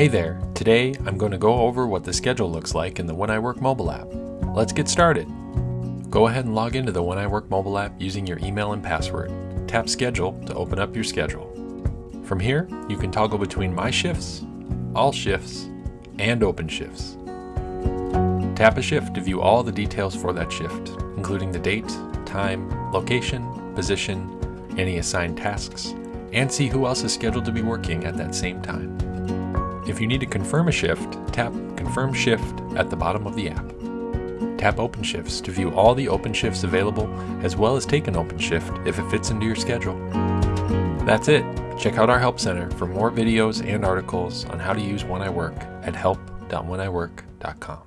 Hey there, today I'm going to go over what the schedule looks like in the When I Work mobile app. Let's get started. Go ahead and log into the When I Work mobile app using your email and password. Tap Schedule to open up your schedule. From here, you can toggle between My Shifts, All Shifts, and Open Shifts. Tap a shift to view all the details for that shift, including the date, time, location, position, any assigned tasks, and see who else is scheduled to be working at that same time. If you need to confirm a shift, tap Confirm Shift at the bottom of the app. Tap Open Shifts to view all the open shifts available, as well as take an open shift if it fits into your schedule. That's it. Check out our Help Center for more videos and articles on how to use When I Work at help.wheniwork.com.